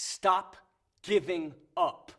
Stop giving up.